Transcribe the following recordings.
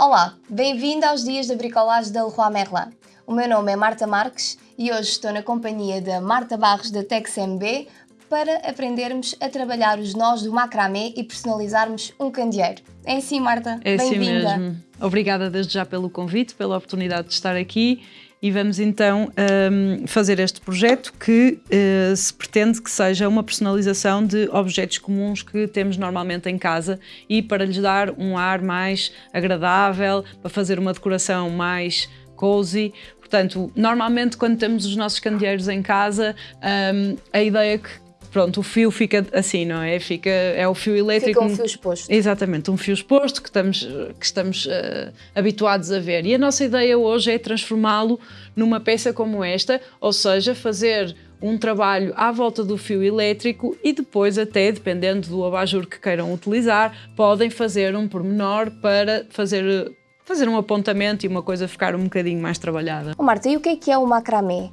Olá, bem-vindo aos dias da bricolagem da Leroy Merlin. O meu nome é Marta Marques e hoje estou na companhia da Marta Barros da TexMB para aprendermos a trabalhar os nós do macramé e personalizarmos um candeeiro. É assim, Marta? É assim mesmo. Obrigada desde já pelo convite, pela oportunidade de estar aqui e vamos então um, fazer este projeto que uh, se pretende que seja uma personalização de objetos comuns que temos normalmente em casa e para lhes dar um ar mais agradável, para fazer uma decoração mais cozy. Portanto, normalmente quando temos os nossos candeeiros em casa, um, a ideia que pronto, o fio fica assim, não é? Fica, é o fio elétrico. Fica um fio exposto. Exatamente, um fio exposto que estamos, que estamos uh, habituados a ver. E a nossa ideia hoje é transformá-lo numa peça como esta, ou seja, fazer um trabalho à volta do fio elétrico e depois até, dependendo do abajur que queiram utilizar, podem fazer um pormenor para fazer, fazer um apontamento e uma coisa ficar um bocadinho mais trabalhada. Oh, Marta, e o que é que é o macramé?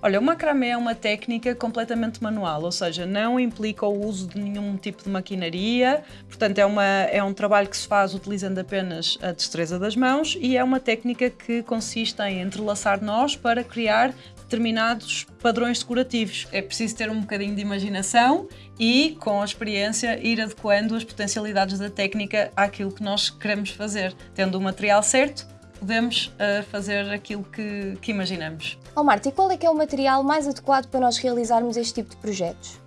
Olha, o macramé é uma técnica completamente manual, ou seja, não implica o uso de nenhum tipo de maquinaria, portanto é, uma, é um trabalho que se faz utilizando apenas a destreza das mãos e é uma técnica que consiste em entrelaçar nós para criar determinados padrões decorativos. É preciso ter um bocadinho de imaginação e, com a experiência, ir adequando as potencialidades da técnica àquilo que nós queremos fazer, tendo o material certo podemos uh, fazer aquilo que, que imaginamos. Oh Marta, e qual é que é o material mais adequado para nós realizarmos este tipo de projetos?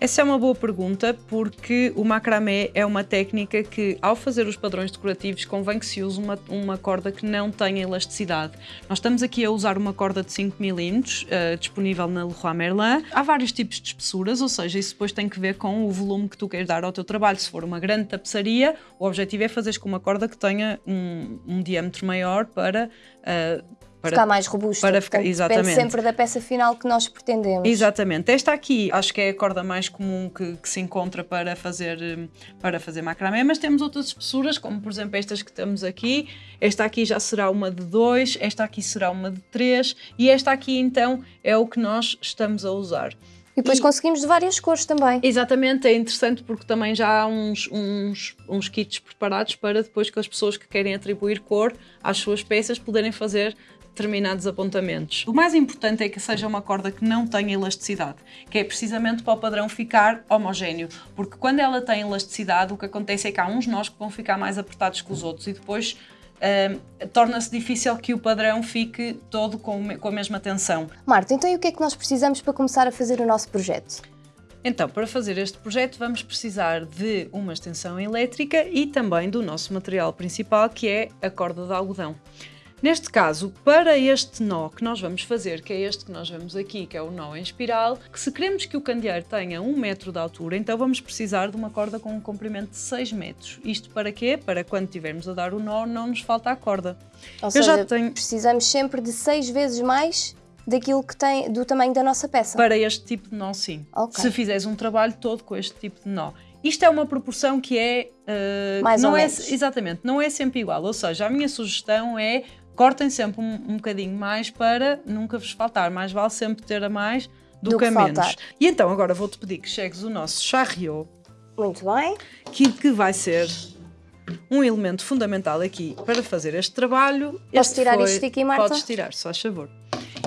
Essa é uma boa pergunta porque o macramé é uma técnica que, ao fazer os padrões decorativos, convém que se use uma, uma corda que não tenha elasticidade. Nós estamos aqui a usar uma corda de 5 mm, uh, disponível na Leroy Merlin. Há vários tipos de espessuras, ou seja, isso depois tem que ver com o volume que tu queres dar ao teu trabalho. Se for uma grande tapeçaria, o objetivo é fazeres com uma corda que tenha um, um diâmetro maior para uh, para ficar mais robusto. Para ficar, Portanto, exatamente. Depende sempre da peça final que nós pretendemos. Exatamente. Esta aqui acho que é a corda mais comum que, que, se encontra para fazer, para fazer macramé, mas temos outras espessuras, como por exemplo estas que temos aqui. Esta aqui já será uma de 2, esta aqui será uma de 3 e esta aqui então é o que nós estamos a usar. E depois e, conseguimos de várias cores também. Exatamente, é interessante porque também já há uns, uns, uns kits preparados para depois que as pessoas que querem atribuir cor às suas peças poderem fazer determinados apontamentos. O mais importante é que seja uma corda que não tenha elasticidade, que é precisamente para o padrão ficar homogéneo, porque quando ela tem elasticidade, o que acontece é que há uns nós que vão ficar mais apertados que os outros e depois uh, torna-se difícil que o padrão fique todo com, com a mesma tensão. Marta, então e o que é que nós precisamos para começar a fazer o nosso projeto? Então, para fazer este projeto vamos precisar de uma extensão elétrica e também do nosso material principal, que é a corda de algodão. Neste caso, para este nó que nós vamos fazer, que é este que nós vemos aqui, que é o nó em espiral, que se queremos que o candeeiro tenha um metro de altura, então vamos precisar de uma corda com um comprimento de 6 metros. Isto para quê? Para quando estivermos a dar o nó, não nos falta a corda. Ou Eu seja, tenho... precisamos sempre de 6 vezes mais daquilo que tem, do tamanho da nossa peça. Para este tipo de nó, sim. Okay. Se fizeres um trabalho todo com este tipo de nó. Isto é uma proporção que é... Uh, Mais não ou é, menos. Exatamente, não é sempre igual. Ou seja, a minha sugestão é cortem sempre um, um bocadinho mais para nunca vos faltar. Mais vale sempre ter a mais do, do que a menos. E então agora vou-te pedir que chegues o nosso charriot. Muito bem. Que, que vai ser um elemento fundamental aqui para fazer este trabalho. Posso este tirar foi... isto aqui, Marta? Podes tirar, só a favor.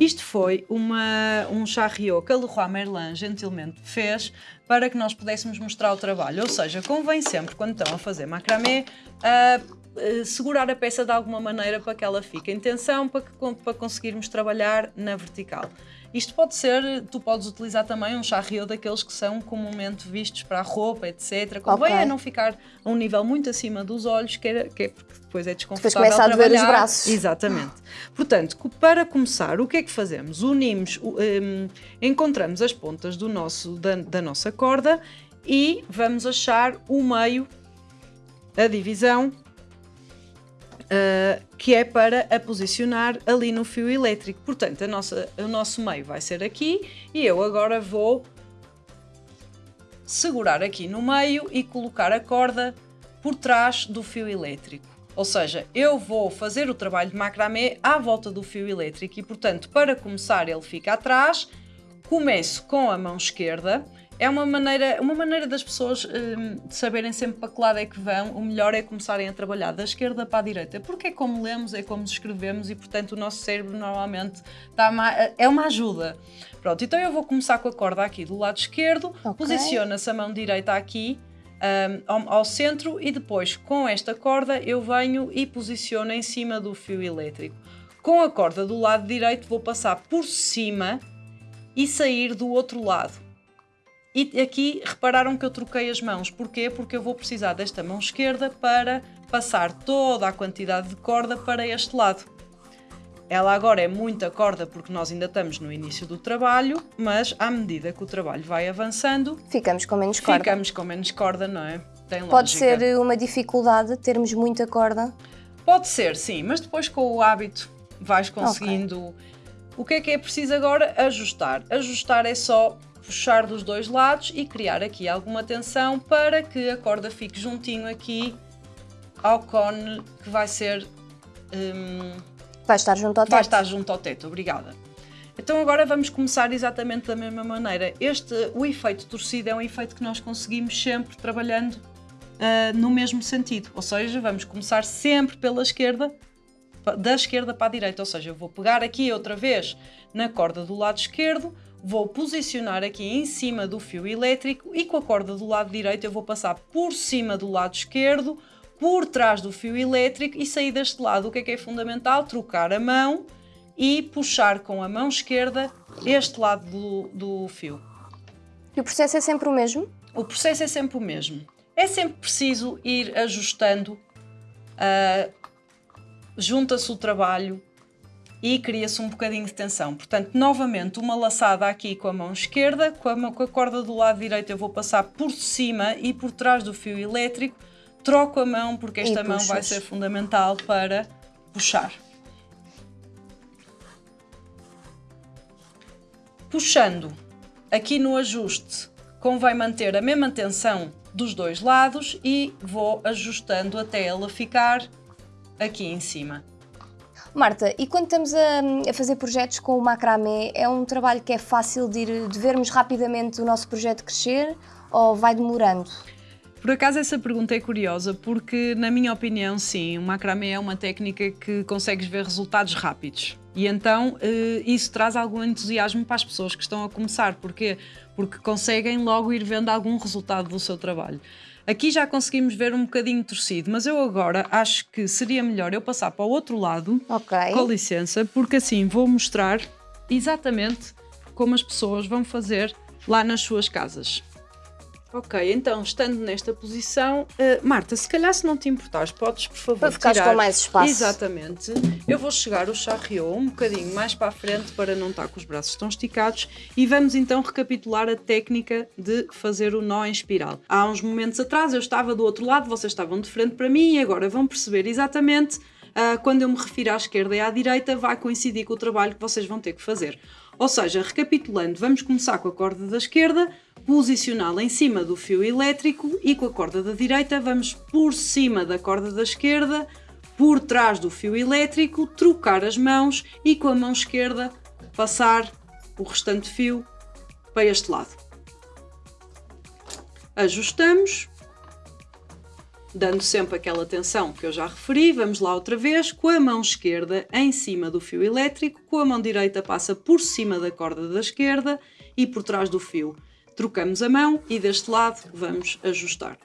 Isto foi uma, um charriot que a Leroy Merlin gentilmente fez para que nós pudéssemos mostrar o trabalho. Ou seja, convém sempre, quando estão a fazer macramé, uh, eh, segurar a peça de alguma maneira para que ela fique em tensão, para, que, para conseguirmos trabalhar na vertical. Isto pode ser, tu podes utilizar também um charriot daqueles que são comumente vistos para a roupa, etc. Convém okay. é não ficar a um nível muito acima dos olhos, que é, que é porque depois é desconfortável depois começa a trabalhar. os braços. Exatamente. Portanto, para começar, o que é que fazemos? Unimos, um, encontramos as pontas do nosso, da, da nossa corda e vamos achar o meio, a divisão uh, que é para a posicionar ali no fio elétrico. Portanto, a nossa, o nosso meio vai ser aqui e eu agora vou segurar aqui no meio e colocar a corda por trás do fio elétrico. Ou seja, eu vou fazer o trabalho de macramé à volta do fio elétrico e, portanto, para começar ele fica atrás, começo com a mão esquerda é uma maneira, uma maneira das pessoas hum, de saberem sempre para que lado é que vão. O melhor é começarem a trabalhar da esquerda para a direita, porque é como lemos, é como escrevemos e, portanto, o nosso cérebro normalmente dá uma, é uma ajuda. Pronto, então eu vou começar com a corda aqui do lado esquerdo, okay. posiciona-se a mão direita aqui um, ao, ao, centro e depois com esta corda eu venho e posiciono em cima do fio elétrico. Com a corda do lado direito vou passar por cima e sair do outro lado. E aqui repararam que eu troquei as mãos. Porquê? Porque eu vou precisar desta mão esquerda para passar toda a quantidade de corda para este lado. Ela agora é muita corda porque nós ainda estamos no início do trabalho, mas à medida que o trabalho vai avançando... Ficamos com menos corda. Ficamos com menos corda, não é? Tem Pode ser uma dificuldade termos muita corda? Pode ser, sim, mas depois com o hábito vais conseguindo... Okay. O que é que é preciso agora? Ajustar. Ajustar é só puxar dos dois lados e criar aqui alguma tensão para que a corda fique juntinho aqui ao cone que vai ser... Hum, vai estar junto ao teto. Vai estar junto ao teto, obrigada. Então agora vamos começar exatamente da mesma maneira. Este, o efeito torcido é um efeito que nós conseguimos sempre trabalhando uh, no mesmo sentido. Ou seja, vamos começar sempre pela esquerda, da esquerda para a direita. Ou seja, eu vou pegar aqui outra vez na corda do lado esquerdo, vou posicionar aqui em cima do fio elétrico e com a corda do lado direito eu vou passar por cima do lado esquerdo, por trás do fio elétrico e sair deste lado. O que é que é fundamental? Trocar a mão e puxar com a mão esquerda este lado do, do fio. E o processo é sempre o mesmo? O processo é sempre o mesmo. É sempre preciso ir ajustando, uh, junta-se o trabalho, e cria-se um bocadinho de tensão. Portanto, novamente, uma laçada aqui com a mão esquerda, com a, com a corda do lado direito eu vou passar por cima e por trás do fio elétrico, troco a mão porque esta mão vai ser fundamental para puxar. Puxando aqui no ajuste, convém manter a mesma tensão dos dois lados e vou ajustando até ela ficar aqui em cima. Marta, e quando estamos a, a, fazer projetos com o macramé, é um trabalho que é fácil de, ir, de vermos rapidamente o nosso projeto crescer ou vai demorando? Por acaso essa pergunta é curiosa porque, na minha opinião, sim, o macramé é uma técnica que consegues ver resultados rápidos. E então eh, isso traz algum entusiasmo para as pessoas que estão a começar. Porquê? Porque conseguem logo ir vendo algum resultado do seu trabalho. Aqui já conseguimos ver um bocadinho torcido, mas eu agora acho que seria melhor eu passar para o outro lado, okay. com licença, porque assim vou mostrar exatamente como as pessoas vão fazer lá nas suas casas. Ok, então, estando nesta posição, uh, Marta, se calhar se não te importares, podes, por favor, Para ficar com mais espaço. Exatamente. Eu vou chegar o charriot um bocadinho mais para a frente para não estar com os braços tão esticados e vamos então recapitular a técnica de fazer o nó em espiral. Há uns momentos atrás eu estava do outro lado, vocês estavam de frente para mim e agora vão perceber exatamente uh, quando eu me refiro à esquerda e à direita vai coincidir com o trabalho que vocês vão ter que fazer. Ou seja, recapitulando, vamos começar com a corda da esquerda, posicioná-la em cima do fio elétrico e com a corda da direita vamos por cima da corda da esquerda, por trás do fio elétrico, trocar as mãos e com a mão esquerda passar o restante fio para este lado. Ajustamos, dando sempre aquela tensão que eu já referi, vamos lá outra vez, com a mão esquerda em cima do fio elétrico, com a mão direita passa por cima da corda da esquerda e por trás do fio. Trocamos a mão e deste lado vamos ajustar.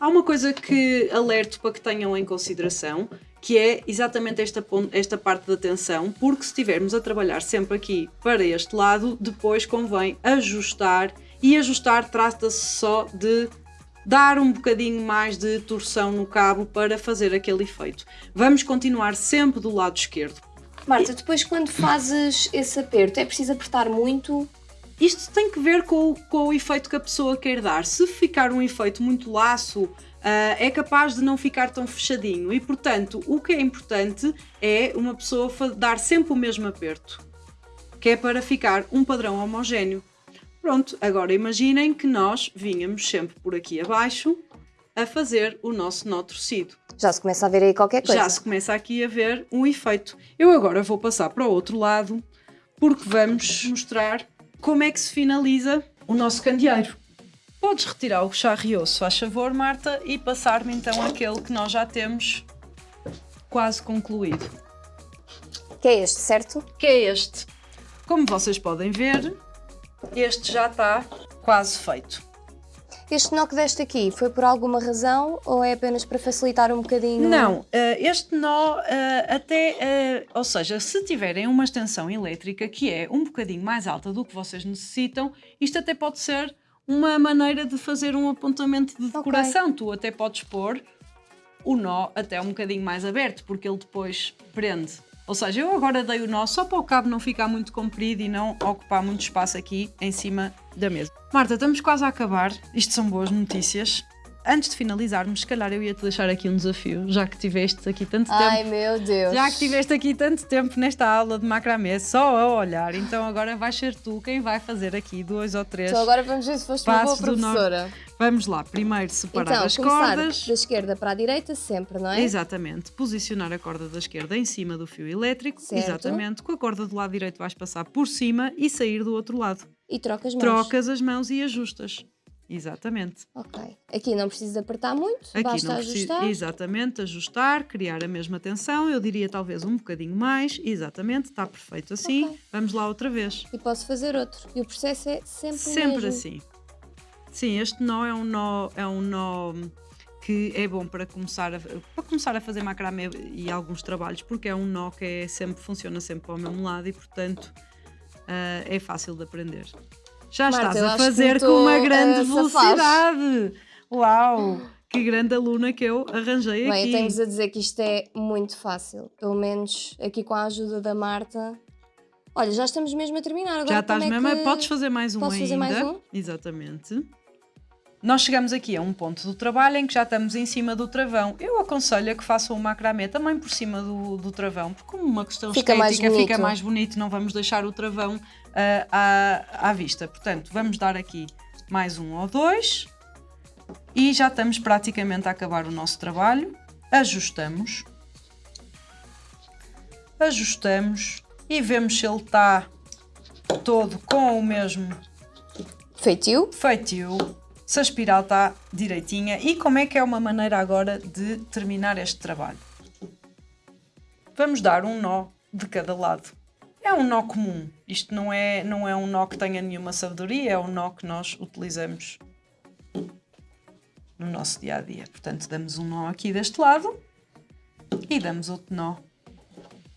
Há uma coisa que alerto para que tenham em consideração, que é exatamente esta, esta parte da tensão, porque se estivermos a trabalhar sempre aqui para este lado, depois convém ajustar, e ajustar trata-se só de dar um bocadinho mais de torção no cabo para fazer aquele efeito. Vamos continuar sempre do lado esquerdo. Marta, depois quando fazes esse aperto, é preciso apertar muito? Isto tem que ver com, com o efeito que a pessoa quer dar. Se ficar um efeito muito laço, uh, é capaz de não ficar tão fechadinho e, portanto, o que é importante é uma pessoa dar sempre o mesmo aperto, que é para ficar um padrão homogéneo. Pronto, agora imaginem que nós vinhamos sempre por aqui abaixo a fazer o nosso nó torcido. Já se começa a ver aí qualquer coisa. Já se começa aqui a ver um efeito. Eu agora vou passar para o outro lado porque vamos mostrar como é que se finaliza o nosso candeeiro. Podes retirar o charriot, se faz favor, Marta, e passar-me então aquele que nós já temos quase concluído. Que é este, certo? Que é este. Como vocês podem ver, este já está quase feito. Este nó que deste aqui foi por alguma razão ou é apenas para facilitar um bocadinho? Não, eh, este nó eh, até, eh, ou seja, se tiverem uma extensão elétrica que é um bocadinho mais alta do que vocês necessitam, isto até pode ser uma maneira de fazer um apontamento de decoração. Okay. Tu até podes pôr o nó até um bocadinho mais aberto, porque ele depois prende. Ou seja, eu agora dei o nó só para o cabo não ficar muito comprido e não ocupar muito espaço aqui em cima da mesa. Marta, estamos quase a acabar. Isto são boas notícias. Antes de finalizarmos, se calhar eu ia-te deixar aqui um desafio, já que tiveste aqui tanto tempo. Ai meu Deus! Já que tiveste aqui tanto tempo nesta aula de macramê, só a olhar, então agora vais ser tu quem vai fazer aqui dois ou três. Então agora vamos ver se foste uma boa professora. Vamos lá, primeiro separar então, as cordas. da esquerda para a direita sempre, não é? Exatamente. Posicionar a corda da esquerda em cima do fio elétrico. Certo. Exatamente. Com a corda do lado direito vais passar por cima e sair do outro lado. E trocas mãos. Trocas as mãos e ajustas. Exatamente. Ok. Aqui não precisa apertar muito, Aqui basta não ajustar. Precisa, exatamente, ajustar, criar a mesma tensão. Eu diria talvez um bocadinho mais. Exatamente, está perfeito assim. Okay. Vamos lá outra vez. E posso fazer outro. E o processo é sempre Sempre assim. Sim, este nó é um nó, é um nó que é bom para começar a, para começar a fazer macramé e alguns trabalhos, porque é um nó que é sempre, funciona sempre para o mesmo lado e, portanto, uh, é fácil de aprender. Já Marta, estás a fazer com uma grande velocidade. Uau! Que grande aluna que eu arranjei Bem, aqui. Bem, tenho-vos a dizer que isto é muito fácil. Pelo menos aqui com a ajuda da Marta. Olha, já estamos mesmo a terminar. Agora já estás é mesmo. Que... Podes fazer mais um Posso ainda. fazer mais um? Exatamente. Nós chegamos aqui a um ponto do trabalho em que já estamos em cima do travão. Eu aconselho a que façam o macramé também por cima do, do travão, porque como uma questão fica estética mais fica mais bonito, não vamos deixar o travão uh, à, à vista. Portanto, vamos dar aqui mais um ou dois e já estamos praticamente a acabar o nosso trabalho. Ajustamos. Ajustamos e vemos se ele está todo com o mesmo feitio. feitio se a espiral está direitinha e como é que é uma maneira agora de terminar este trabalho. Vamos dar um nó de cada lado. É um nó comum, isto não é, não é um nó que tenha nenhuma sabedoria, é um nó que nós utilizamos no nosso dia a dia. Portanto, damos um nó aqui deste lado e damos outro nó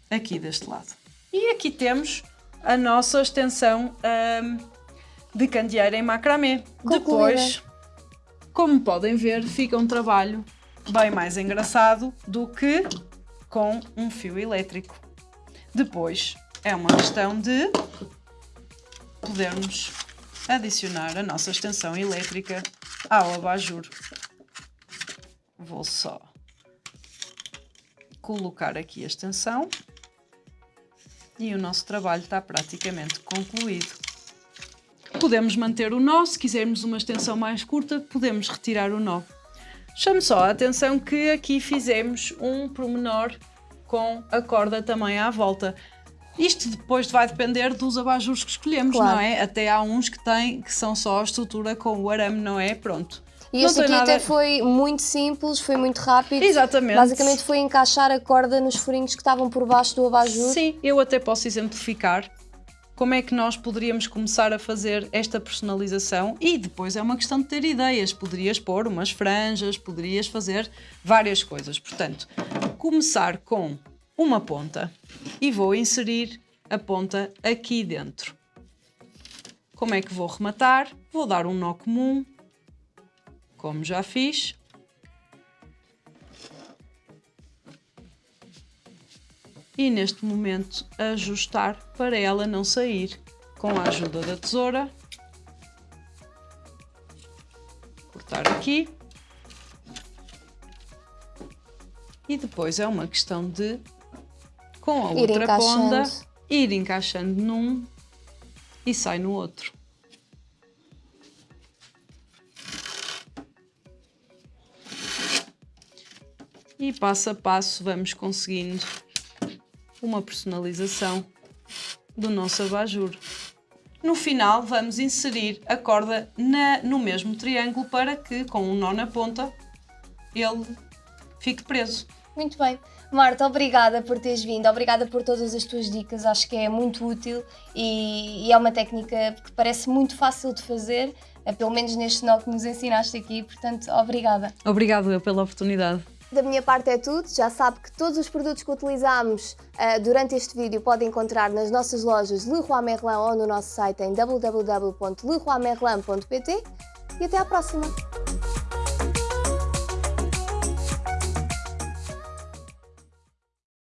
aqui deste lado. E aqui temos a nossa extensão hum, de candeeiro em macramê. Concluída. Depois, como podem ver, fica um trabalho bem mais engraçado do que com um fio elétrico. Depois, é uma questão de podermos adicionar a nossa extensão elétrica ao abajur. Vou só colocar aqui a extensão e o nosso trabalho está praticamente concluído. Podemos manter o nó, se quisermos uma extensão mais curta, podemos retirar o nó. Chame só a atenção que aqui fizemos um promenor com a corda também à volta. Isto depois vai depender dos abajures que escolhemos, Claro. não é? Até há uns que têm, que são só a estrutura com o arame, não é? Pronto. E este aqui nada- até foi muito simples, foi muito rápido. Exatamente. Basicamente foi encaixar a corda nos furinhos que estavam por baixo do abajur. Sim, eu até posso exemplificar como é que nós poderíamos começar a fazer esta personalização e depois é uma questão de ter ideias. Poderias pôr umas franjas, poderias fazer várias coisas. Portanto, começar com uma ponta e vou inserir a ponta aqui dentro. Como é que vou rematar? Vou dar um nó comum, como já fiz. E neste momento ajustar para ela não sair com a ajuda da tesoura. Cortar aqui. E depois é uma questão de, com a Ir outra ponta, ir encaixando num e sai no outro. E passo a passo vamos conseguindo uma personalização do nosso abajur. No final vamos inserir a corda na, no mesmo triângulo para que com um nó na ponta ele fique preso. Muito bem. Marta, obrigada por teres vindo, obrigada por todas as tuas dicas, acho que é muito útil e, e é uma técnica que parece muito fácil de fazer, eh, pelo menos neste nó que nos ensinaste aqui, portanto, obrigada. Obrigado eu pela oportunidade. Da minha parte é tudo, já sabe que todos os produtos que utilizamos uh, durante este vídeo podem encontrar nas nossas lojas Leroy Merlin ou no nosso site em www.leroymerlin.pt e até à próxima!